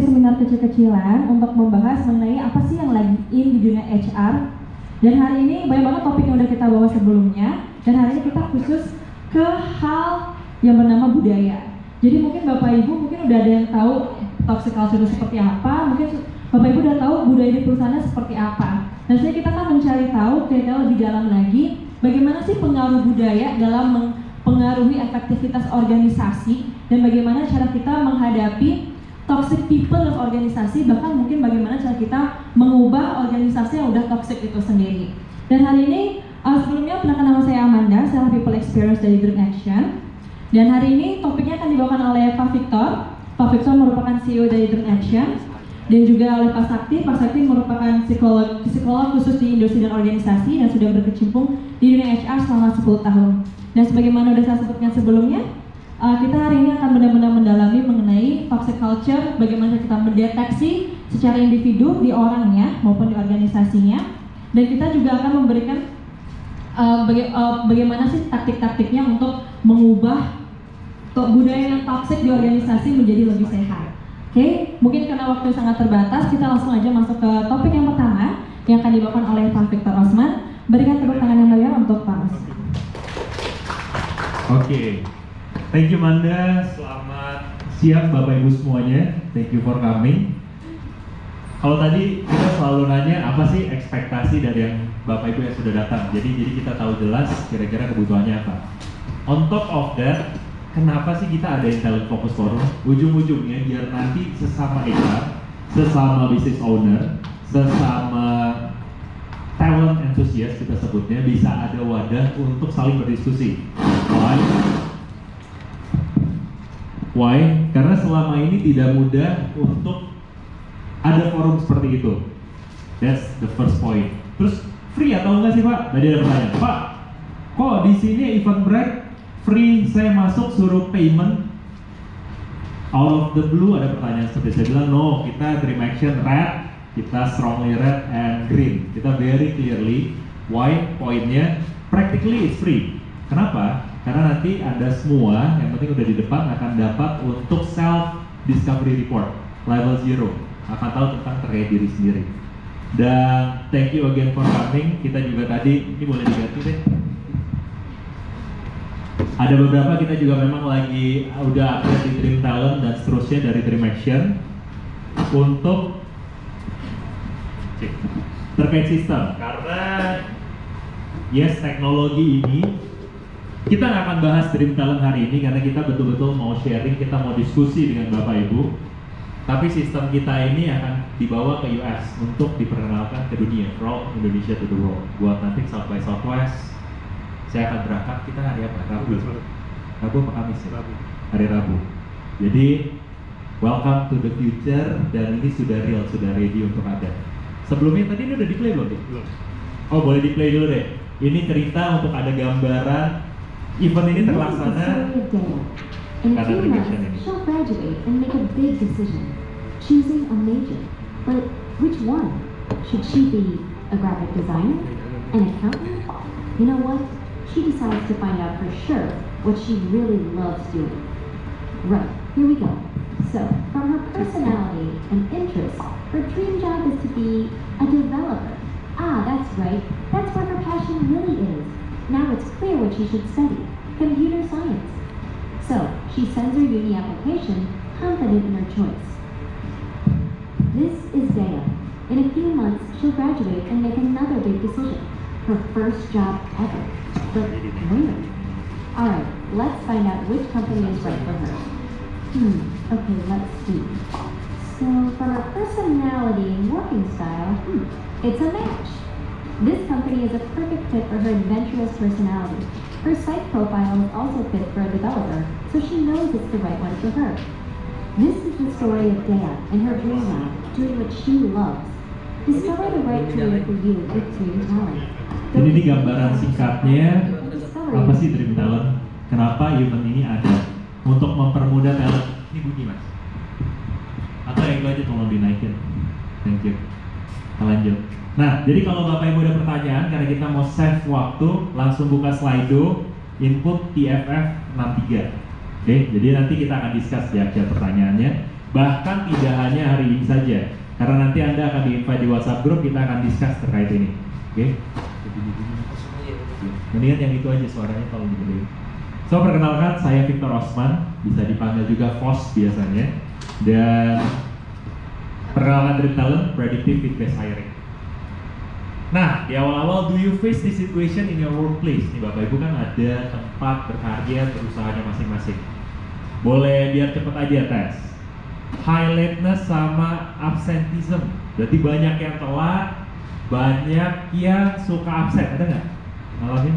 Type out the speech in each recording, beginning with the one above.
seperti seminar kecil-kecilan untuk membahas mengenai apa sih yang lagi in di dunia HR. Dan hari ini banyak banget topik yang udah kita bawa sebelumnya. Dan hari ini kita khusus ke hal yang bernama budaya. Jadi mungkin Bapak Ibu mungkin udah ada yang tahu toxic culture seperti apa, mungkin Bapak Ibu udah tahu budaya di perusahaannya seperti apa. Dan saya kita akan mencari tahu kira-kira lebih dalam lagi bagaimana sih pengaruh budaya dalam mempengaruhi efektivitas organisasi dan bagaimana cara kita menghadapi toxic people dalam organisasi bahkan mungkin bagaimana cara kita mengubah organisasi yang udah toxic itu sendiri. Dan hari ini uh, sebelumnya perkenalkan nama saya Amanda, saya People Experience dari Dream Action. Dan hari ini topiknya akan dibawakan oleh Pak Victor. Pak Victor merupakan CEO dari Dream Action dan juga oleh Pak Sakti. Pak Sakti merupakan psikolog, psikolog khusus di industri dan organisasi dan sudah berkecimpung di dunia HR selama 10 tahun. Dan sebagaimana sudah saya sebutkan sebelumnya, uh, kita hari ini akan benar-benar mendalami mengenai toxic culture, bagaimana kita mendeteksi secara individu di orangnya maupun di organisasinya, dan kita juga akan memberikan uh, baga uh, bagaimana sih taktik-taktiknya untuk mengubah budaya yang toxic di organisasi menjadi lebih sehat. Oke, okay? mungkin karena waktu sangat terbatas, kita langsung aja masuk ke topik yang pertama yang akan dibawakan oleh Pak Victor Osman. Berikan tepuk tangan yang meriah untuk Pak Osman. Oke, okay. Thank you Manda, selamat siang Bapak Ibu semuanya. Thank you for coming. Kalau tadi kita selalu nanya apa sih ekspektasi dari yang Bapak Ibu yang sudah datang. Jadi jadi kita tahu jelas kira-kira kebutuhannya apa. On top of that, kenapa sih kita ada talent focus forum? Ujung-ujungnya biar nanti sesama HR, sesama business owner, sesama talent enthusiast kita sebutnya bisa ada wadah untuk saling berdiskusi. Why? Why? Karena selama ini tidak mudah untuk ada forum seperti itu. That's the first point. Terus free atau enggak sih Pak? Tadi ada pertanyaan. Pak, kok di sini event break free saya masuk suruh payment out of the blue ada pertanyaan seperti saya bilang no kita dream action red kita strongly red and green kita very clearly why poinnya practically it's free kenapa karena nanti Anda semua, yang penting udah di depan akan dapat untuk self discovery report level zero, akan tahu tentang terkait diri sendiri. Dan thank you again for coming. Kita juga tadi ini boleh diganti deh. Ada beberapa kita juga memang lagi udah update di Dream Talent dan seterusnya dari Dream Action untuk terkait sistem karena yes teknologi ini kita nggak akan bahas Dream Talent hari ini karena kita betul-betul mau sharing, kita mau diskusi dengan Bapak Ibu. Tapi sistem kita ini akan dibawa ke US untuk diperkenalkan ke dunia, from Indonesia to the world. Buat nanti South by Southwest, saya akan berangkat, kita hari apa? Rabu? Rabu apa Kamis ya? Rabu. Hari Rabu. Jadi, welcome to the future dan ini sudah real, sudah ready untuk ada. Sebelumnya tadi ini udah di play belum? Belum. Oh boleh di play dulu deh. Ini cerita untuk ada gambaran event ini terlaksana karena revision ini. She'll graduate and make a big decision, choosing a major. But which one? Should she be a graphic designer, an accountant? You know what? She decides to find out for sure what she really loves doing. Right, here we go. So, from her personality and interests, her dream job is to be a developer. Ah, that's right. That's where her passion really is. Now it's clear what she should study, computer science. So, she sends her uni application, confident in her choice. This is Dea. In a few months, she'll graduate and make another big decision. Her first job ever. But where? Alright, let's find out which company is right for her. Hmm, okay, let's see. So, for her personality and working style, hmm, it's a match. This company is a perfect fit for her adventurous personality. Her site profile is also fit for a developer, so she knows it's the right one for her. This is the story of Dea and her dream life, doing what she loves. Discover the right career for you with Dream Talent. Jadi ini gambaran singkatnya apa sih Dream Talent? Kenapa event ini ada? Untuk mempermudah talent. Ini bunyi mas. Atau yang itu aja tolong dinaikin. Thank you. Kita lanjut. Nah, jadi kalau Bapak Ibu ada pertanyaan, karena kita mau save waktu, langsung buka Slido, input TFF 63. Oke, jadi nanti kita akan discuss di akhir pertanyaannya. Bahkan tidak hanya hari ini saja, karena nanti Anda akan di-invite di WhatsApp group, kita akan discuss terkait ini. Oke? Mendingan yang itu aja suaranya kalau digedein. So, perkenalkan saya Victor Osman, bisa dipanggil juga Vos biasanya. Dan perkenalkan Dream Talent, Predictive Fit-Based Hiring. Nah, di awal-awal, do you face this situation in your workplace? Nih Bapak Ibu kan ada tempat berkarya perusahaannya masing-masing. Boleh biar cepet aja tes. High lateness sama absenteeism. Berarti banyak yang telat, banyak yang suka absen. Ada nggak? Ngalamin?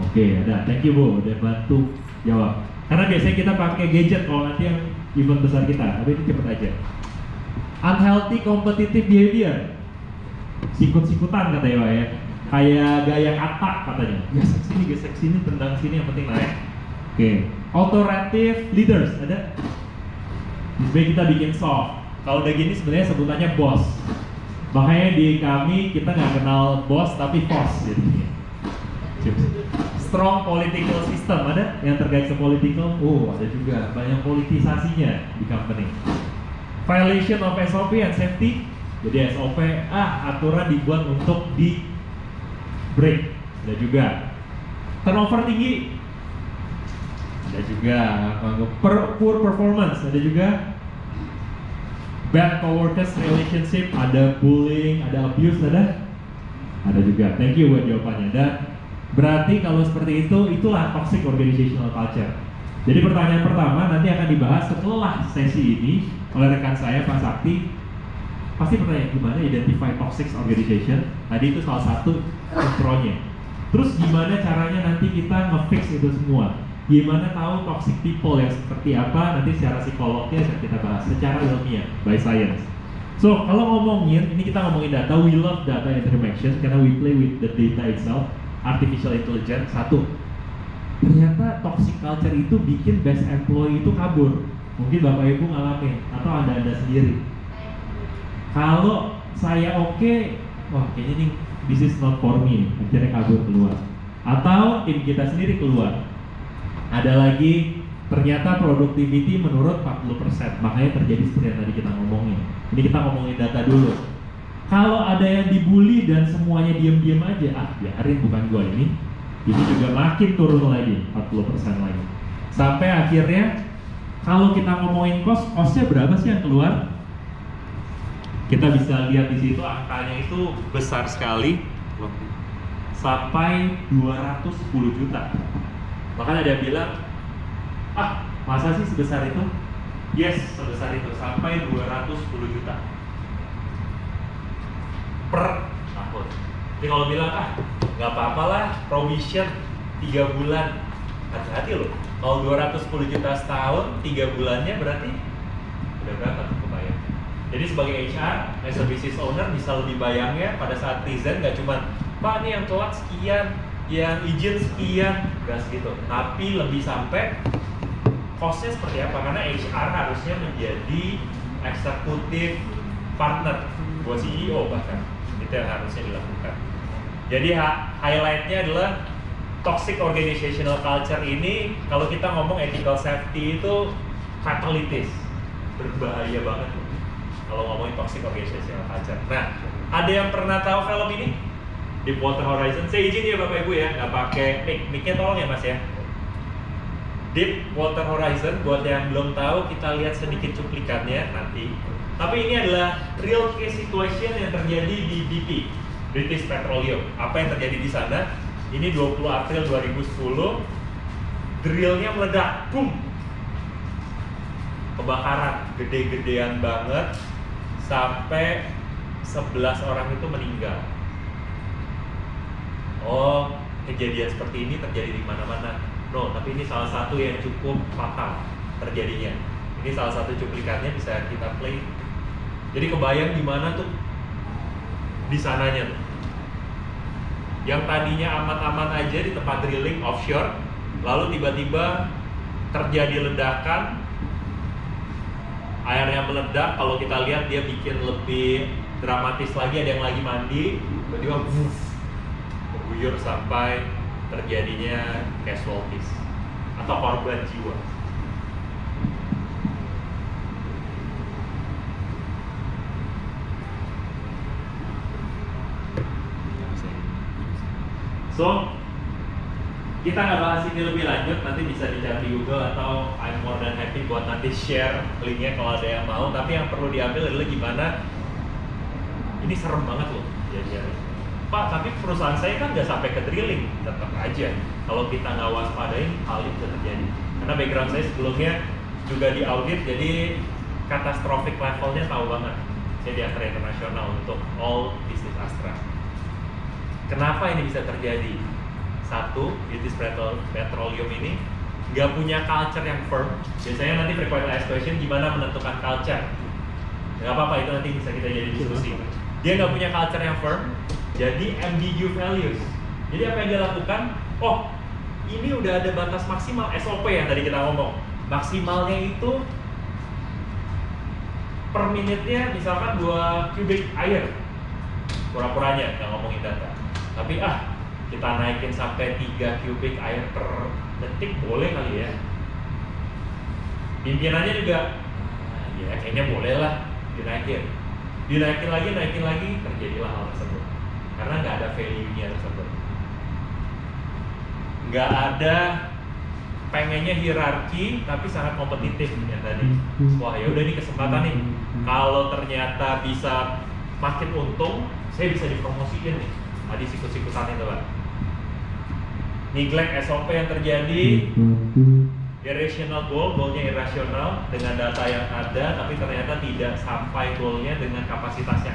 Oke, ada. Thank you Bu, udah bantu jawab. Karena biasanya kita pakai gadget kalau nanti yang event besar kita. Tapi ini cepet aja. Unhealthy competitive behavior sikut-sikutan katanya Pak ya. Kayak gaya katak katanya. Gesek sini gesek sini tendang sini yang penting naik oke. Authoritative leaders ada? Sebenarnya kita bikin soft. Kalau udah gini sebenarnya sebutannya bos. Makanya di kami kita nggak kenal bos tapi boss jadinya. Strong political system ada? Yang terkait ke political? Oh ada juga. Banyak politisasinya di company. Violation of SOP and safety jadi SOP, ah aturan dibuat untuk di break. Ada juga turnover tinggi. Ada juga per, poor performance. Ada juga bad coworkers relationship. Ada bullying, ada abuse, ada ada juga. Thank you buat jawabannya. Dan berarti kalau seperti itu, itulah toxic organizational culture. Jadi pertanyaan pertama nanti akan dibahas setelah sesi ini oleh rekan saya Pak Sakti pasti pertanyaan gimana identify toxic organization? Tadi itu salah satu intronya terus gimana caranya nanti kita ngefix itu semua? Gimana tahu toxic people yang seperti apa? Nanti secara psikolognya akan kita bahas secara ilmiah by science. So kalau ngomongin ini kita ngomongin data we love data information karena we play with the data itself artificial intelligence satu. Ternyata toxic culture itu bikin best employee itu kabur. Mungkin bapak ibu ngalamin atau anda anda sendiri kalau saya oke okay, wah kayaknya nih this is not for me. Akhirnya kabur keluar. Atau tim kita sendiri keluar. Ada lagi ternyata productivity menurut 40% makanya terjadi seperti yang tadi kita ngomongin. Ini kita ngomongin data dulu. Kalau ada yang dibully dan semuanya diam-diam aja ah biarin bukan gua ini. Ini juga makin turun lagi 40% lagi. Sampai akhirnya kalau kita ngomongin cost costnya berapa sih yang keluar kita bisa lihat di situ angkanya itu besar sekali. Sampai 210 juta. Makanya dia bilang ah masa sih sebesar itu? Yes sebesar itu sampai 210 juta. Per tahun. Jadi kalau bilang ah nggak apa-apa lah provision 3 bulan. Hati-hati loh. Kalau 210 juta setahun 3 bulannya berarti udah berapa jadi sebagai HR, as a business owner bisa lebih bayangnya pada saat present nggak cuma Pak ini yang telat sekian, yang izin sekian, nggak segitu. Tapi lebih sampai costnya seperti apa? Karena HR harusnya menjadi eksekutif partner buat CEO bahkan itu yang harusnya dilakukan. Jadi highlightnya adalah toxic organizational culture ini kalau kita ngomong ethical safety itu fatalities berbahaya banget kalau ngomongin toxic organizational culture. Nah, ada yang pernah tahu film ini? Deepwater Horizon. Saya izin ya Bapak Ibu ya, nggak pakai mic. Micnya tolong ya Mas ya. Deepwater Horizon, buat yang belum tahu, kita lihat sedikit cuplikannya nanti. Tapi ini adalah real case situation yang terjadi di BP, British Petroleum. Apa yang terjadi di sana? Ini 20 April 2010, drillnya meledak, boom, kebakaran gede-gedean banget sampai 11 orang itu meninggal. Oh, kejadian seperti ini terjadi di mana-mana. No, tapi ini salah satu yang cukup fatal terjadinya. Ini salah satu cuplikannya bisa kita play. Jadi kebayang di mana tuh di sananya tuh. Yang tadinya aman-aman aja di tempat drilling offshore, lalu tiba-tiba terjadi ledakan, airnya meledak kalau kita lihat dia bikin lebih dramatis lagi ada yang lagi mandi tiba-tiba berguyur sampai terjadinya casualties atau korban jiwa. So, kita nggak bahas ini lebih lanjut, nanti bisa dicari di Google atau I'm more than happy buat nanti share linknya kalau ada yang mau. Tapi yang perlu diambil adalah gimana ini serem banget loh jadi Pak, tapi perusahaan saya kan nggak sampai ke drilling, tetap aja. Kalau kita nggak waspadain, hal itu terjadi. Karena background saya sebelumnya juga di audit, jadi catastrophic levelnya tahu banget. Saya di Astra Internasional untuk all business Astra. Kenapa ini bisa terjadi? Satu, British Petrol- Petroleum ini nggak punya culture yang firm. Biasanya nanti frequent asked question gimana menentukan culture. Nggak apa-apa, itu nanti bisa kita jadi diskusi. Dia nggak punya culture yang firm, jadi ambiguous values. Jadi apa yang dia lakukan? Oh, ini udah ada batas maksimal SOP yang tadi kita ngomong. Maksimalnya itu per menitnya misalkan 2 kubik air. Pura-puranya nggak ngomongin data. Tapi ah, kita naikin sampai 3 kubik air per detik boleh kali ya. Pimpinannya juga, "Ah, ya kayaknya boleh lah dinaikin. Dinaikin lagi, naikin lagi, terjadilah hal tersebut. Karena nggak ada value-nya tersebut. Nggak ada pengennya hierarki tapi sangat kompetitif yang tadi. Wah ya udah ini kesempatan nih. Kalau ternyata bisa makin untung, saya bisa dipromosiin nih. Tadi sikut-sikutan itu pak. Neglect SOP yang terjadi, irrational goal, goalnya irasional dengan data yang ada, tapi ternyata tidak sampai goalnya dengan kapasitas yang ada.